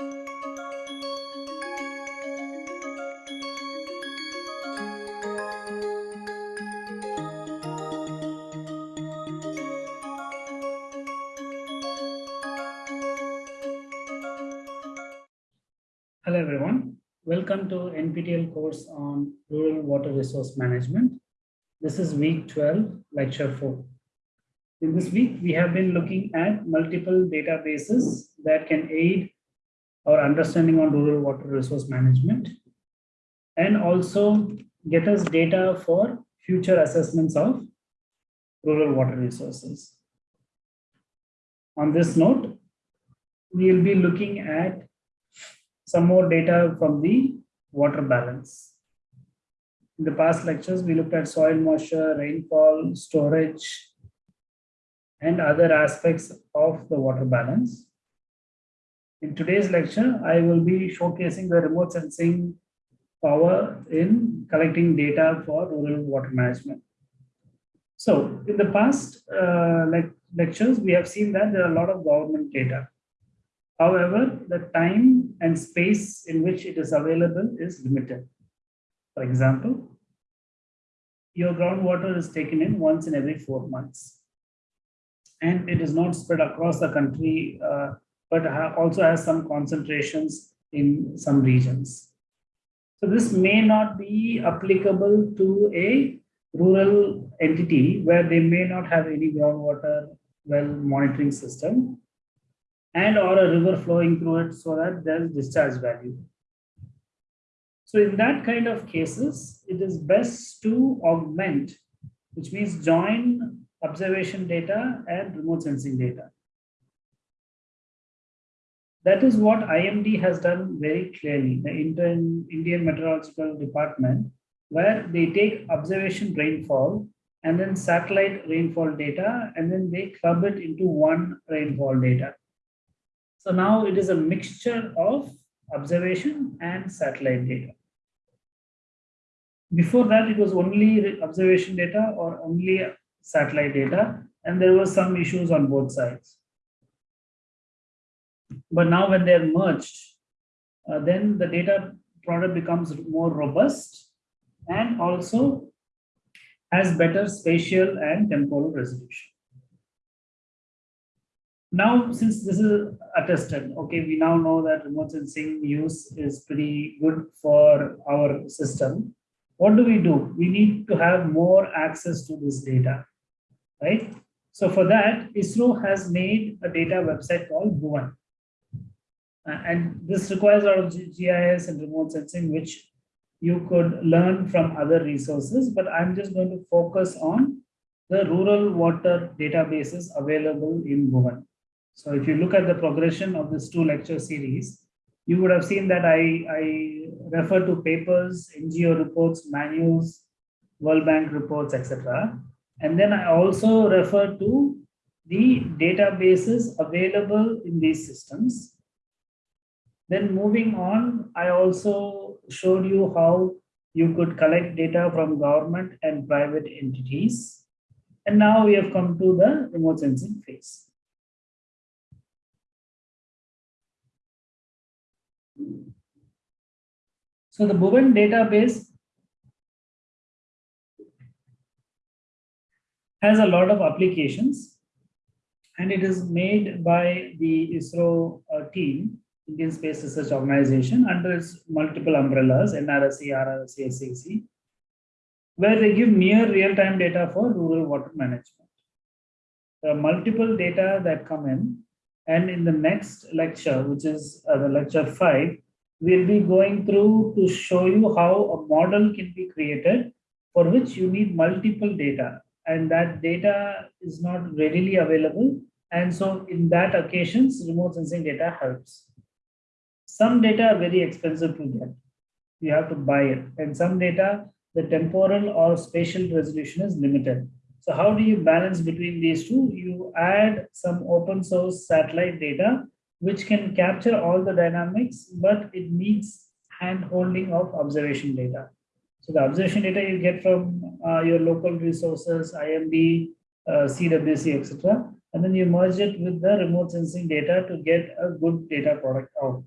Hello everyone. Welcome to NPTEL course on Rural Water Resource Management. This is week 12, lecture 4. In this week, we have been looking at multiple databases that can aid our understanding on rural water resource management and also get us data for future assessments of rural water resources. On this note, we will be looking at some more data from the water balance. In the past lectures, we looked at soil moisture, rainfall, storage, and other aspects of the water balance. In today's lecture, I will be showcasing the remote sensing power in collecting data for rural water management. So in the past uh, like lectures, we have seen that there are a lot of government data However, the time and space in which it is available is limited. For example, your groundwater is taken in once in every four months. And it is not spread across the country, uh, but also has some concentrations in some regions. So this may not be applicable to a rural entity where they may not have any groundwater well monitoring system and or a river flowing through it so that there's discharge value. So in that kind of cases, it is best to augment, which means join observation data and remote sensing data. That is what IMD has done very clearly, the Indian Meteorological Department, where they take observation rainfall and then satellite rainfall data, and then they club it into one rainfall data. So now it is a mixture of observation and satellite data. Before that, it was only observation data or only satellite data, and there were some issues on both sides. But now when they're merged, uh, then the data product becomes more robust and also has better spatial and temporal resolution. Now, since this is attested, okay, we now know that remote sensing use is pretty good for our system. What do we do? We need to have more access to this data, right? So for that, ISRO has made a data website called Bhuvan. Uh, and this requires a lot of GIS and remote sensing, which you could learn from other resources, but I'm just going to focus on the rural water databases available in Bhuvan. So if you look at the progression of this two lecture series, you would have seen that I, I refer to papers, NGO reports, manuals, World Bank reports, etc. And then I also refer to the databases available in these systems. Then moving on, I also showed you how you could collect data from government and private entities. And now we have come to the remote sensing phase. So the Bhuvan database has a lot of applications and it is made by the ISRO uh, team, Indian Space Research Organization, under its multiple umbrellas, NRSC, RRSC, SAC, where they give near real-time data for rural water management. There are multiple data that come in and in the next lecture, which is uh, the lecture five, we'll be going through to show you how a model can be created for which you need multiple data and that data is not readily available. And so in that occasions, remote sensing data helps. Some data are very expensive to get. You have to buy it. And some data, the temporal or spatial resolution is limited. So how do you balance between these two? You add some open source satellite data, which can capture all the dynamics, but it needs hand holding of observation data. So the observation data you get from uh, your local resources, IMD, uh, CWC, etc. And then you merge it with the remote sensing data to get a good data product out.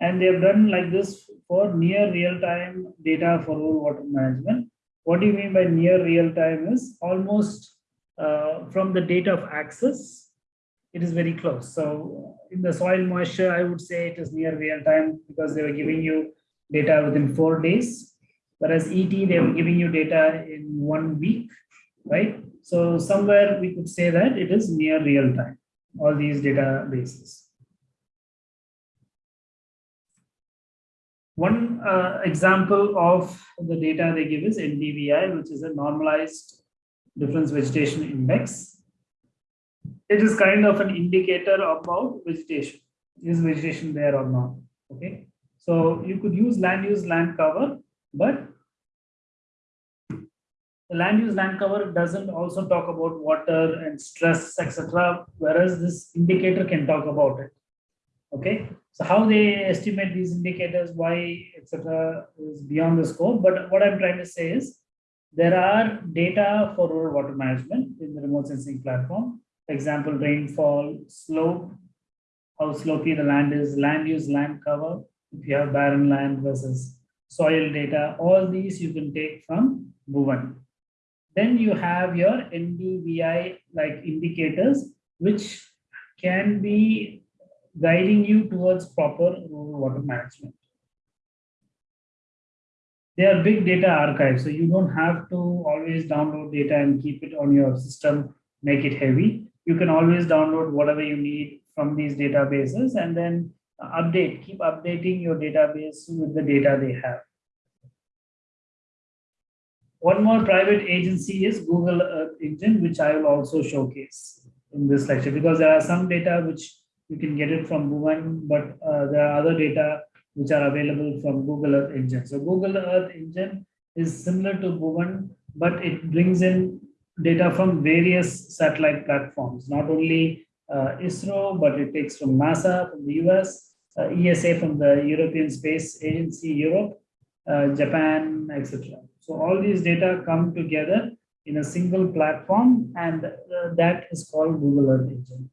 And they have done like this for near real-time data for water management. What do you mean by near real-time is almost uh, from the date of access, it is very close. So in the soil moisture, I would say it is near real-time because they were giving you data within four days. Whereas ET, they were giving you data in one week, right? So somewhere we could say that it is near real-time, all these databases. One uh, example of the data they give is NDVI, which is a normalized difference vegetation index. It is kind of an indicator about vegetation. Is vegetation there or not? Okay. So you could use land use land cover, but the land use land cover doesn't also talk about water and stress, etc. Whereas this indicator can talk about it. Okay. So how they estimate these indicators, why, etc., is beyond the scope. But what I'm trying to say is there are data for rural water management in the remote sensing platform. For example, rainfall, slope, how slopey the land is, land use, land cover, if you have barren land versus soil data, all these you can take from Bhuvan. Then you have your NDVI like indicators, which can be guiding you towards proper uh, water management. They are big data archives, so you don't have to always download data and keep it on your system, make it heavy. You can always download whatever you need from these databases and then update, keep updating your database with the data they have. One more private agency is Google Earth Engine, which I will also showcase in this lecture because there are some data which you can get it from Bhuvan, but uh, there are other data which are available from Google Earth Engine. So Google Earth Engine is similar to Bhuvan, but it brings in data from various satellite platforms, not only uh, ISRO, but it takes from NASA, from the US, uh, ESA from the European Space Agency, Europe, uh, Japan, etc. So all these data come together in a single platform and uh, that is called Google Earth Engine.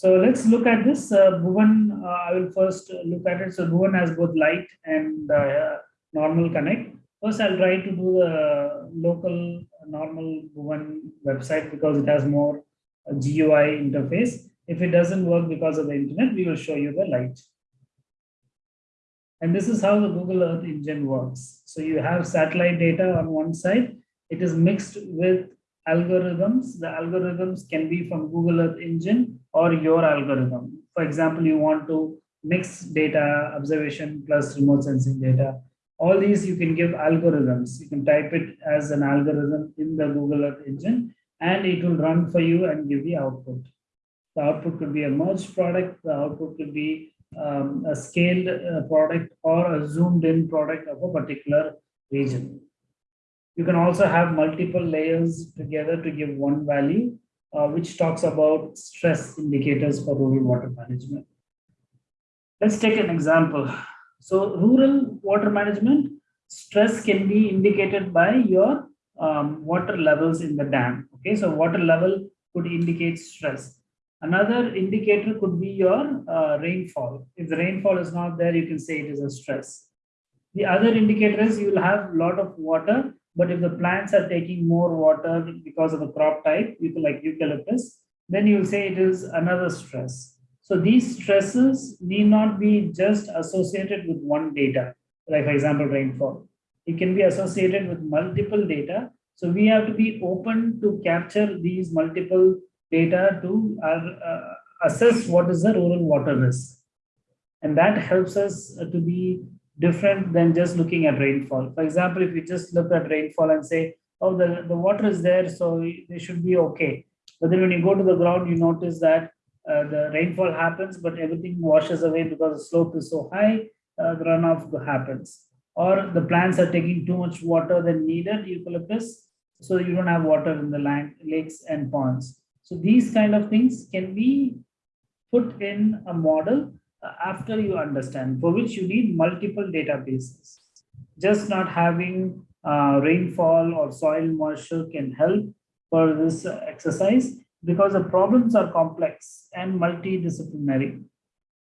So let's look at this. Uh, Bhuvan, uh, I will first look at it. So Bhuvan has both light and uh, normal connect. First, I'll try to do the local normal Bhuvan website because it has more uh, GUI interface. If it doesn't work because of the internet, we will show you the light. And this is how the Google Earth engine works. So you have satellite data on one side. It is mixed with algorithms. The algorithms can be from Google Earth engine or your algorithm. For example, you want to mix data, observation plus remote sensing data. All these you can give algorithms. You can type it as an algorithm in the Google Earth engine and it will run for you and give the output. The output could be a merged product. The output could be um, a scaled uh, product or a zoomed in product of a particular region. You can also have multiple layers together to give one value, uh, which talks about stress indicators for rural water management. Let's take an example. So rural water management, stress can be indicated by your um, water levels in the dam. Okay, so water level could indicate stress. Another indicator could be your uh, rainfall. If the rainfall is not there, you can say it is a stress. The other indicator is you will have a lot of water but if the plants are taking more water because of the crop type, like eucalyptus, then you will say it is another stress. So these stresses need not be just associated with one data, like for example, rainfall. It can be associated with multiple data. So we have to be open to capture these multiple data to uh, uh, assess what is the rural water risk. And that helps us to be different than just looking at rainfall. For example, if you just look at rainfall and say, oh, the, the water is there, so they should be okay. But then when you go to the ground, you notice that uh, the rainfall happens, but everything washes away because the slope is so high, uh, the runoff happens. Or the plants are taking too much water than needed, eucalyptus, so you don't have water in the land, lakes and ponds. So these kind of things can be put in a model after you understand, for which you need multiple databases. Just not having uh, rainfall or soil moisture can help for this exercise because the problems are complex and multidisciplinary.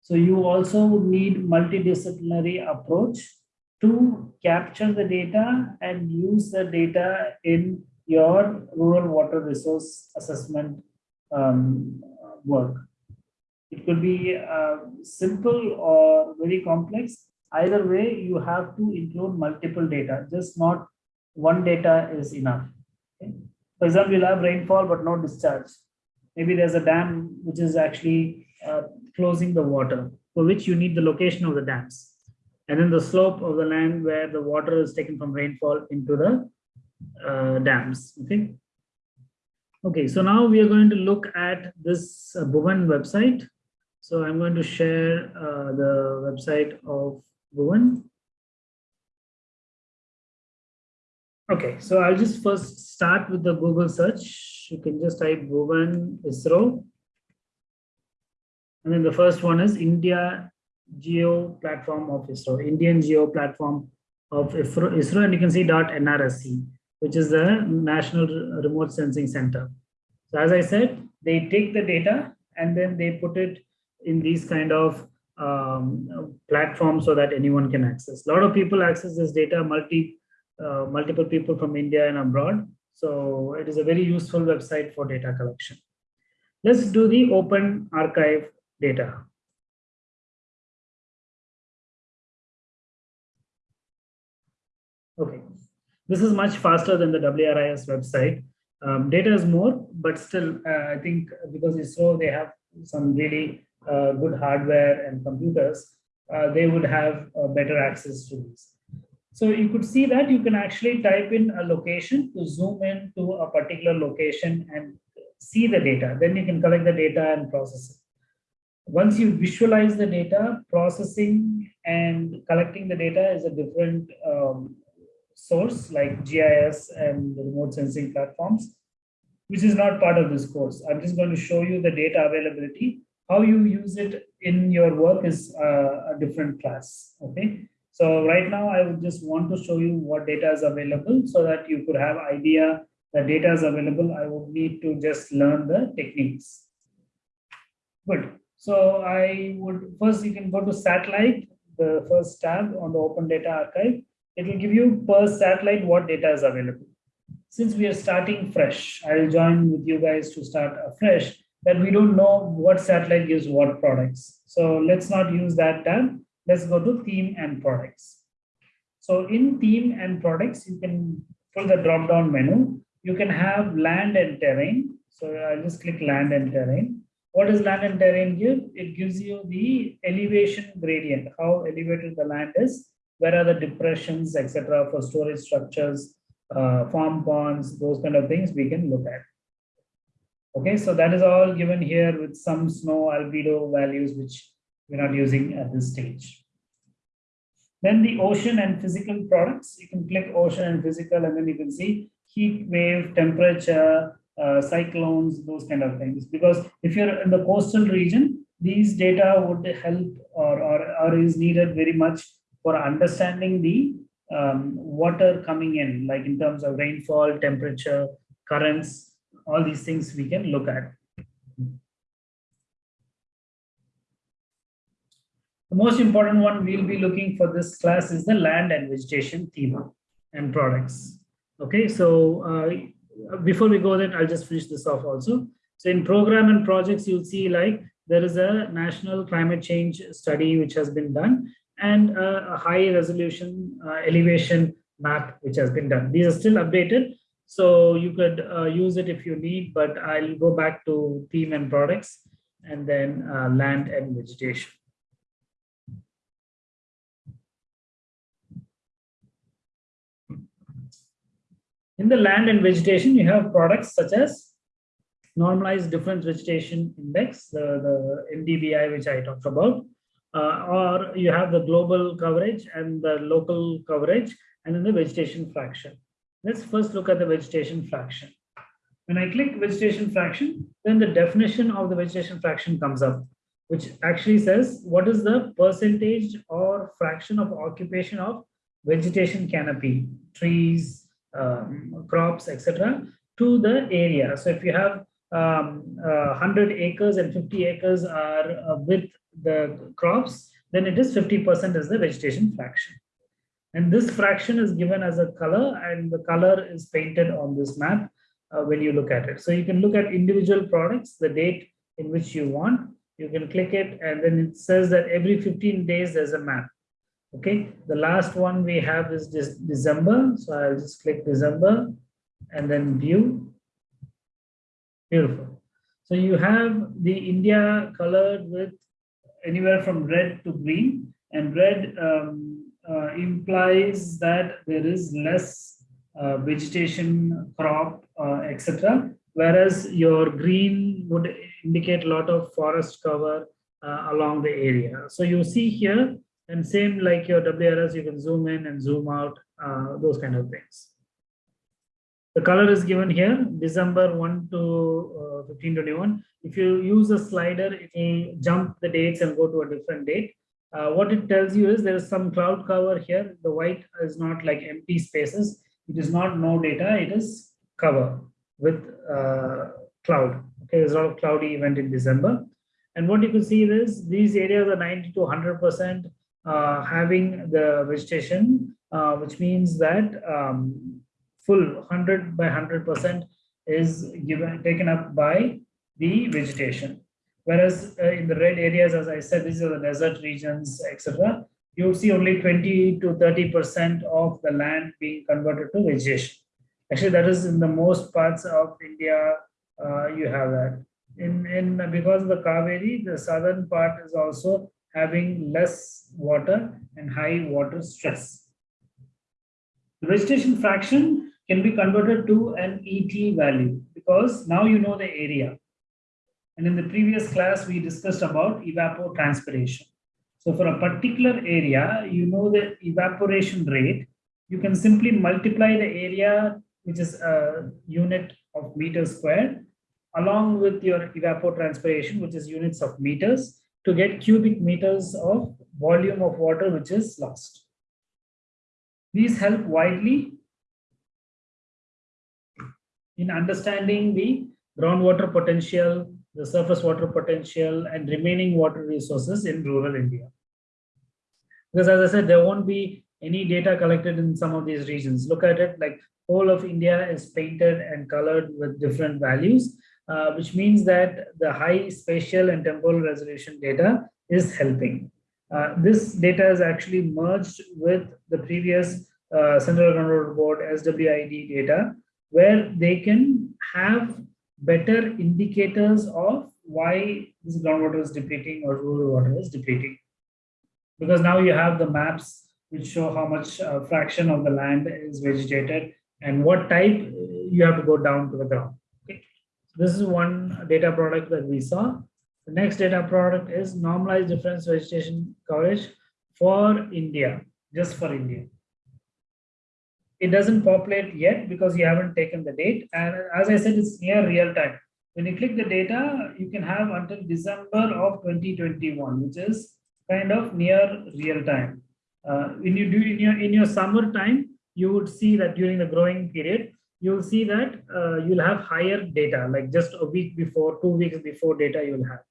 So you also need multidisciplinary approach to capture the data and use the data in your rural water resource assessment um, work. It could be uh, simple or very complex. Either way, you have to include multiple data, just not one data is enough. Okay? For example, you'll have rainfall but no discharge. Maybe there's a dam which is actually uh, closing the water, for which you need the location of the dams. And then the slope of the land where the water is taken from rainfall into the uh, dams. Okay. Okay, so now we are going to look at this uh, Bhuvan website. So I'm going to share uh, the website of Bhuvan. Okay, so I'll just first start with the Google search. You can just type Bhuvan ISRO. And then the first one is India Geo Platform of ISRO, Indian Geo Platform of ISRO, and you can see .nrsc, which is the National Remote Sensing Center. So as I said, they take the data and then they put it in these kind of um, platforms so that anyone can access. A lot of people access this data, multi uh, multiple people from India and abroad. So it is a very useful website for data collection. Let's do the open archive data. Okay, this is much faster than the WRIS website. Um, data is more, but still, uh, I think because ISRO, they have some really uh, good hardware and computers, uh, they would have better access to these. So you could see that you can actually type in a location to zoom in to a particular location and see the data. Then you can collect the data and process it. Once you visualize the data, processing and collecting the data is a different um, source like GIS and remote sensing platforms, which is not part of this course. I'm just going to show you the data availability. How you use it in your work is uh, a different class, okay? So right now I would just want to show you what data is available so that you could have idea that data is available. I would need to just learn the techniques. Good. So I would first you can go to satellite, the first tab on the open data archive. It will give you per satellite what data is available. Since we are starting fresh, I'll join with you guys to start afresh that we don't know what satellite gives what products. So let's not use that tab let's go to theme and products. So in theme and products, you can pull the drop down menu. You can have land and terrain. So I'll just click land and terrain. What does land and terrain give? It gives you the elevation gradient, how elevated the land is, where are the depressions, etc. for storage structures, uh, farm ponds, those kind of things we can look at. Okay, so that is all given here with some snow albedo values, which we're not using at this stage. Then the ocean and physical products, you can click ocean and physical and then you can see heat wave, temperature, uh, cyclones, those kind of things. Because if you're in the coastal region, these data would help or, or, or is needed very much for understanding the um, water coming in, like in terms of rainfall, temperature, currents, all these things we can look at. The most important one we'll be looking for this class is the land and vegetation theme and products. Okay, so uh, before we go then, I'll just finish this off also. So in program and projects, you'll see like there is a national climate change study which has been done and a, a high resolution uh, elevation map which has been done. These are still updated, so you could uh, use it if you need, but I'll go back to theme and products and then uh, land and vegetation. In the land and vegetation, you have products such as normalized difference vegetation index, the, the NDVI, which I talked about, uh, or you have the global coverage and the local coverage, and then the vegetation fraction. Let's first look at the vegetation fraction. When I click vegetation fraction, then the definition of the vegetation fraction comes up, which actually says what is the percentage or fraction of occupation of vegetation canopy, trees, um, crops, etc., to the area. So if you have um, uh, 100 acres and 50 acres are uh, with the crops, then it is 50% is the vegetation fraction. And this fraction is given as a color and the color is painted on this map uh, when you look at it. So you can look at individual products, the date in which you want, you can click it and then it says that every 15 days there's a map. Okay, the last one we have is this December. So I'll just click December and then view. Beautiful. So you have the India colored with anywhere from red to green and red um, uh, implies that there is less uh, vegetation, crop, uh, etc. Whereas your green would indicate a lot of forest cover uh, along the area. So you see here, and same like your WRS, you can zoom in and zoom out, uh, those kind of things. The color is given here, December 1 to uh, 1521. If you use a slider, it will jump the dates and go to a different date. Uh, what it tells you is there is some cloud cover here. The white is not like empty spaces. It is not no data, it is cover with uh, cloud. Okay, there's a lot of cloudy event in December. And what you can see is these areas are 90 to 100% uh, having the vegetation, uh, which means that um, full 100 by 100% is given taken up by the vegetation. Whereas uh, in the red areas, as I said, these are the desert regions, etc. You see only 20 to 30% of the land being converted to vegetation. Actually, that is in the most parts of India, uh, you have that. In, in because of the Kaveri, the southern part is also having less water and high water stress. The vegetation fraction can be converted to an ET value because now you know the area. And in the previous class, we discussed about evapotranspiration. So for a particular area, you know the evaporation rate, you can simply multiply the area, which is a unit of meters squared, along with your evapotranspiration, which is units of meters, to get cubic meters of volume of water which is lost. These help widely in understanding the groundwater potential, the surface water potential, and remaining water resources in rural India. Because as I said, there won't be any data collected in some of these regions. Look at it like whole of India is painted and colored with different values, uh, which means that the high spatial and temporal resolution data is helping. Uh, this data is actually merged with the previous uh, Central Groundwater Board SWID data, where they can have better indicators of why this groundwater is depleting or rural water is depleting. Because now you have the maps which show how much uh, fraction of the land is vegetated and what type you have to go down to the ground. Okay. This is one data product that we saw. The next data product is normalized difference vegetation coverage for India, just for India it doesn't populate yet because you haven't taken the date. And as I said, it's near real time. When you click the data, you can have until December of 2021, which is kind of near real time. Uh, when you do in your in your summer time, you would see that during the growing period, you'll see that uh, you'll have higher data, like just a week before, two weeks before data you'll have.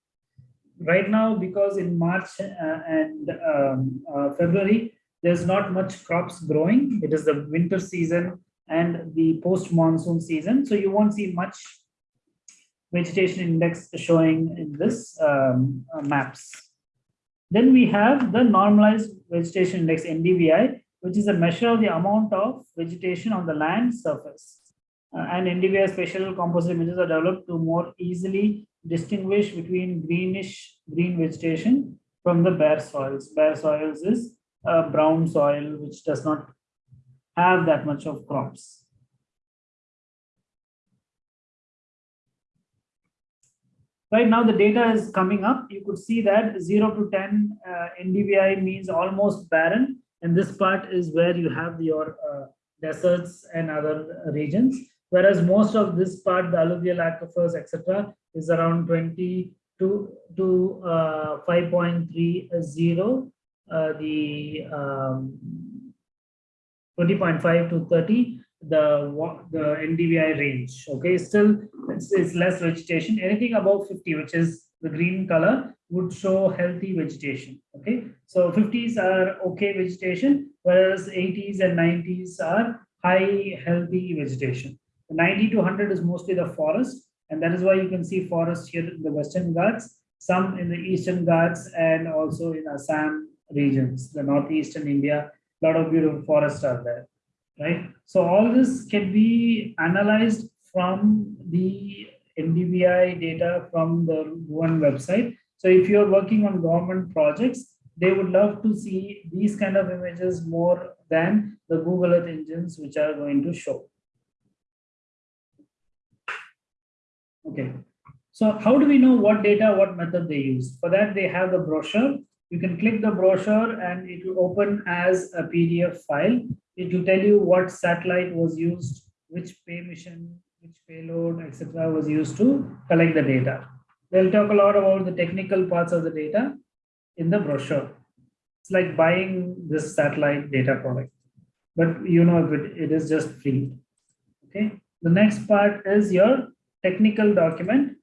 Right now, because in March uh, and um, uh, February, there's not much crops growing. It is the winter season and the post-monsoon season. So you won't see much vegetation index showing in this um, uh, maps. Then we have the normalized vegetation index NDVI, which is a measure of the amount of vegetation on the land surface. Uh, and NDVI spatial composite images are developed to more easily distinguish between greenish green vegetation from the bare soils. Bare soils is a brown soil which does not have that much of crops. Right now the data is coming up. You could see that 0 to 10 uh, NDVI means almost barren. And this part is where you have your uh, deserts and other regions. Whereas most of this part, the alluvial aquifers, etc., is around 20 to, to uh, 5.30 uh, the um, 20.5 to 30 the the NDVI range. Okay, still it's, it's less vegetation. Anything above 50, which is the green color, would show healthy vegetation. Okay, so 50s are okay vegetation, whereas 80s and 90s are high healthy vegetation. 90 to 100 is mostly the forest, and that is why you can see forest here in the Western Ghats, some in the Eastern Ghats, and also in Assam regions, the Northeastern India, a lot of beautiful forests are there right? So all this can be analyzed from the NDVI data from the Bhuvan website. So if you're working on government projects, they would love to see these kind of images more than the Google Earth engines, which are going to show. Okay, so how do we know what data, what method they use? For that, they have the brochure. You can click the brochure and it will open as a PDF file it will tell you what satellite was used, which pay mission, which payload, etc. was used to collect the data. They'll talk a lot about the technical parts of the data in the brochure. It's like buying this satellite data product, but you know it, it is just free. Okay. The next part is your technical document,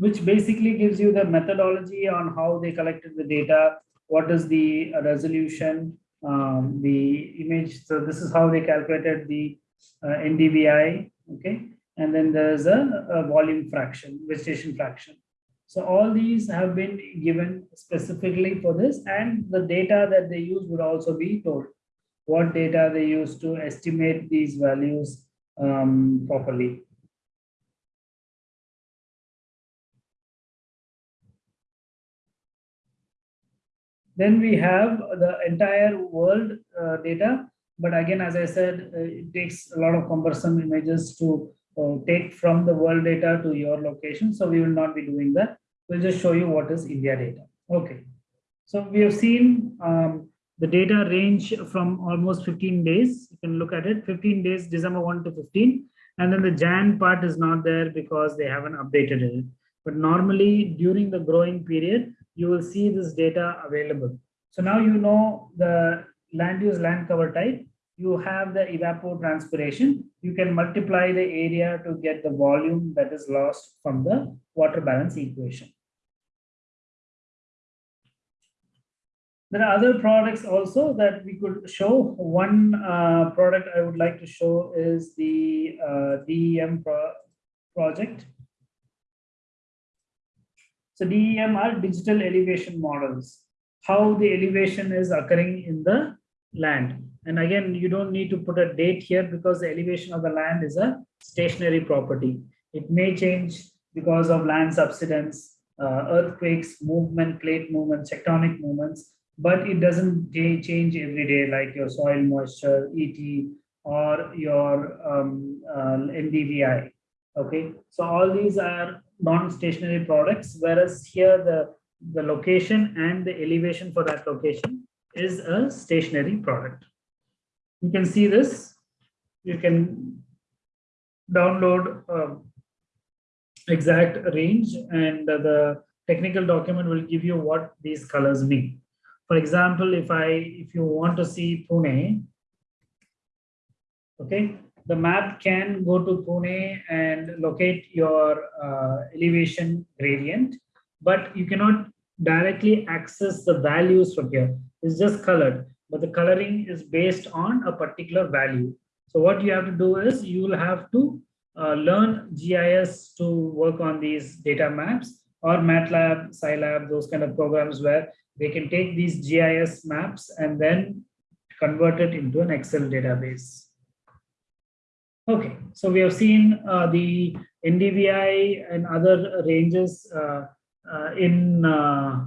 which basically gives you the methodology on how they collected the data, what is the resolution, um, the image. So this is how they calculated the uh, NDVI, okay? And then there's a, a volume fraction, vegetation fraction. So all these have been given specifically for this and the data that they use would also be told. What data they use to estimate these values um, properly. Then we have the entire world uh, data. But again, as I said, uh, it takes a lot of cumbersome images to uh, take from the world data to your location. So we will not be doing that. We'll just show you what is India data. Okay. So we have seen um, the data range from almost 15 days. You can look at it, 15 days, December 1 to 15. And then the Jan part is not there because they haven't updated it. But normally during the growing period, you will see this data available. So now you know the land use land cover type, you have the evapotranspiration, you can multiply the area to get the volume that is lost from the water balance equation. There are other products also that we could show. One uh, product I would like to show is the uh, DEM pro project. So DEM are digital elevation models, how the elevation is occurring in the land. And again, you don't need to put a date here because the elevation of the land is a stationary property. It may change because of land subsidence, uh, earthquakes, movement, plate movements, tectonic movements, but it doesn't change every day like your soil moisture, ET, or your um, uh, NDVI. Okay, so all these are non-stationary products, whereas here the, the location and the elevation for that location is a stationary product. You can see this. You can download uh, exact range and the technical document will give you what these colors mean. For example, if I if you want to see Pune, okay, the map can go to Pune and locate your uh, elevation gradient, but you cannot directly access the values from here. It's just colored, but the coloring is based on a particular value. So what you have to do is you will have to uh, learn GIS to work on these data maps or MATLAB, Scilab, those kind of programs where they can take these GIS maps and then convert it into an Excel database. Okay, so we have seen uh, the NDVI and other ranges uh, uh, in, uh,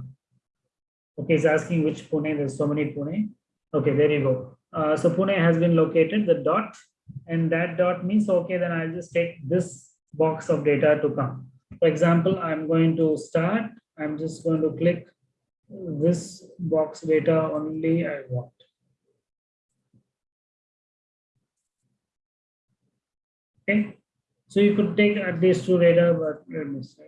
okay, it's asking which Pune, there's so many Pune. Okay, there you go. Uh, so Pune has been located, the dot, and that dot means, okay, then I'll just take this box of data to come. For example, I'm going to start, I'm just going to click this box data only I want. Okay, so you could take at least two radar, but let me say.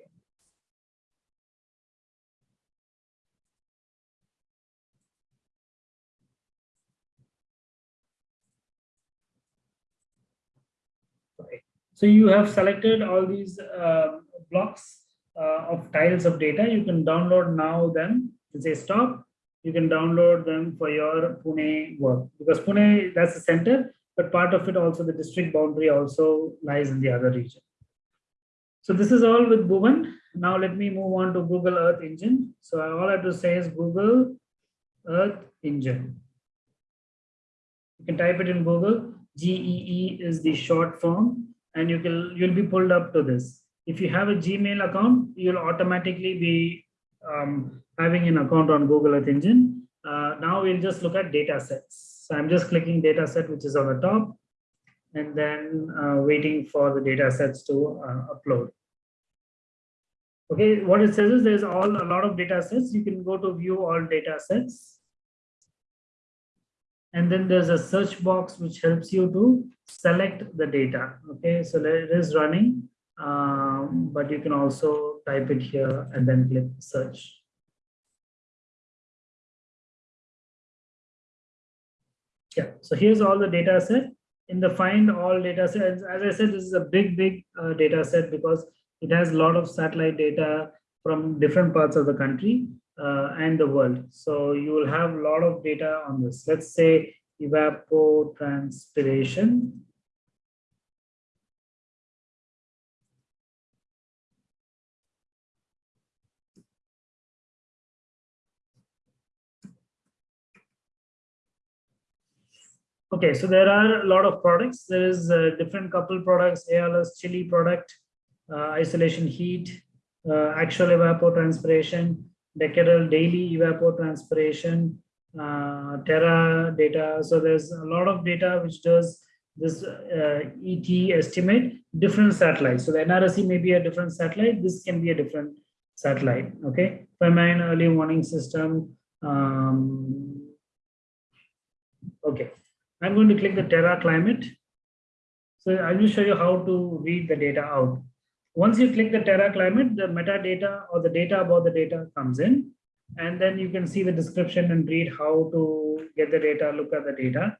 So you have selected all these uh, blocks uh, of tiles of data. You can download now them and say stop. You can download them for your Pune work because Pune, that's the center but part of it also the district boundary also lies in the other region. So this is all with Bhuvan. Now let me move on to Google Earth Engine. So all I have to say is Google Earth Engine. You can type it in Google. GEE is the short form and you can you'll be pulled up to this. If you have a Gmail account, you'll automatically be um, having an account on Google Earth Engine. Uh, now we'll just look at data sets. So I'm just clicking data set, which is on the top, and then uh, waiting for the data sets to uh, upload. Okay, what it says is there's all a lot of data sets. You can go to view all data sets. And then there's a search box which helps you to select the data. Okay, so it is running, um, but you can also type it here and then click search. Yeah, so here's all the data set. In the find all data sets, as I said, this is a big, big uh, data set because it has a lot of satellite data from different parts of the country uh, and the world. So you will have a lot of data on this. Let's say evapotranspiration. Okay, so there are a lot of products. There is a different couple products, ALOS CHILI product, uh, insolation heat, uh, actual evapotranspiration, decadal daily evapotranspiration, uh, Terra data. So there's a lot of data which does this uh, ET estimate different satellites. So the NRSC may be a different satellite. This can be a different satellite. Okay. Famine early warning system. Um, okay. I'm going to click the Terra climate. So I will show you how to read the data out. Once you click the Terra climate, the metadata or the data about the data comes in, and then you can see the description and read how to get the data, look at the data.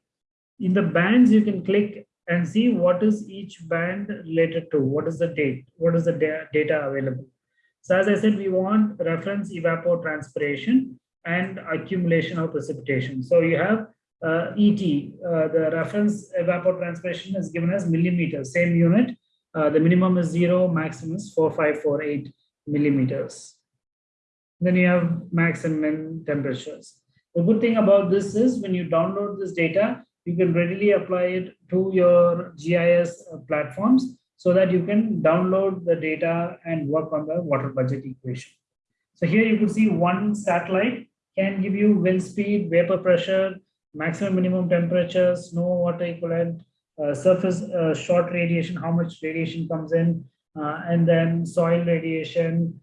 In the bands, you can click and see what is each band related to, what is the date, what is the data available. So as I said, we want reference evapotranspiration and accumulation of precipitation. So you have uh, ET, uh, the reference evapotranspiration is given as millimeters, same unit, uh, the minimum is zero, maximum is 4548 millimeters. Then you have max and min temperatures. The good thing about this is when you download this data, you can readily apply it to your GIS uh, platforms so that you can download the data and work on the water budget equation. So here you could see one satellite can give you wind speed, vapor pressure, maximum minimum temperature, snow water equivalent, uh, surface uh, short radiation, how much radiation comes in, uh, and then soil radiation,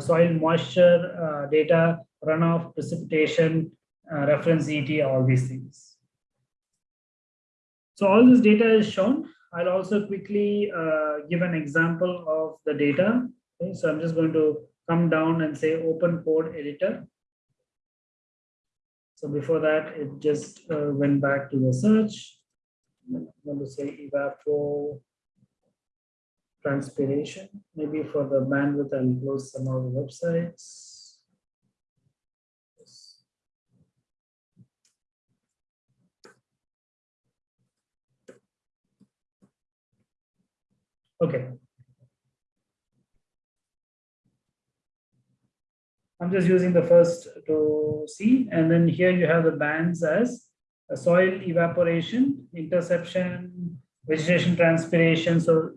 soil moisture data, runoff, precipitation, reference ET, all these things. So all this data is shown. I'll also quickly uh, give an example of the data. Okay, so I'm just going to come down and say open code editor. So before that, it just uh, went back to the search. I'm going to say evapo transpiration. Maybe for the bandwidth, I'll close some of the websites. Okay. I'm just using the first to see, and then here you have the bands as soil evaporation, interception, vegetation transpiration. So,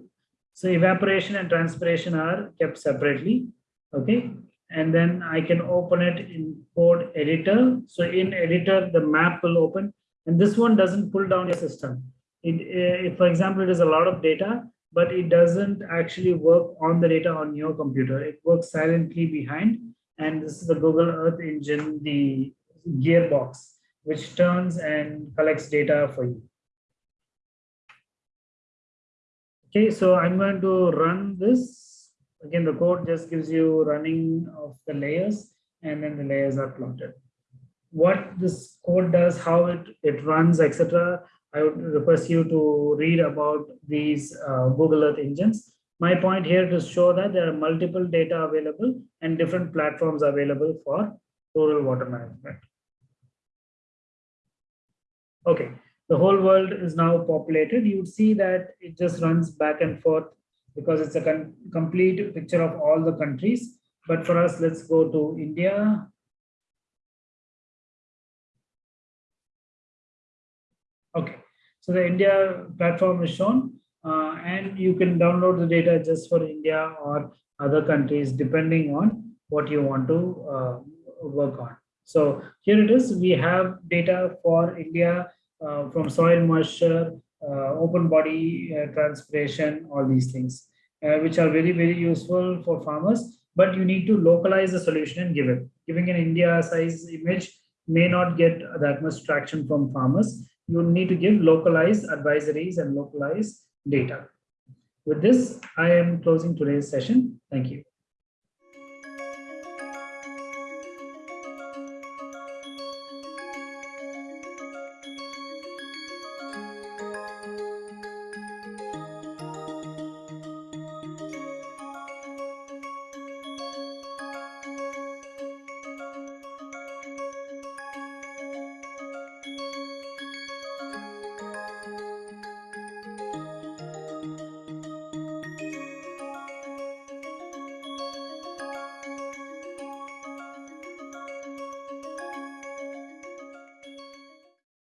so evaporation and transpiration are kept separately. Okay. And then I can open it in code editor. So in editor, the map will open. And this one doesn't pull down your system. It, eh, if, for example, it is a lot of data, but it doesn't actually work on the data on your computer. It works silently behind. And this is the Google Earth Engine, the gearbox which turns and collects data for you. Okay, so I'm going to run this. Again, the code just gives you running of the layers and then the layers are plotted. What this code does, how it, it runs, etc. I would request you to read about these uh, Google Earth engines. My point here to show that there are multiple data available and different platforms available for rural water management. Okay, the whole world is now populated. You would see that it just runs back and forth because it's a complete picture of all the countries. But for us, let's go to India. Okay, so the India platform is shown uh, and you can download the data just for India or other countries depending on what you want to uh, work on. So here it is, we have data for India uh, from soil moisture, uh, open body uh, transpiration, all these things, uh, which are very, very useful for farmers, but you need to localize the solution and give it. Giving an India size image may not get that much traction from farmers. You need to give localized advisories and localized data. With this, I am closing today's session. Thank you.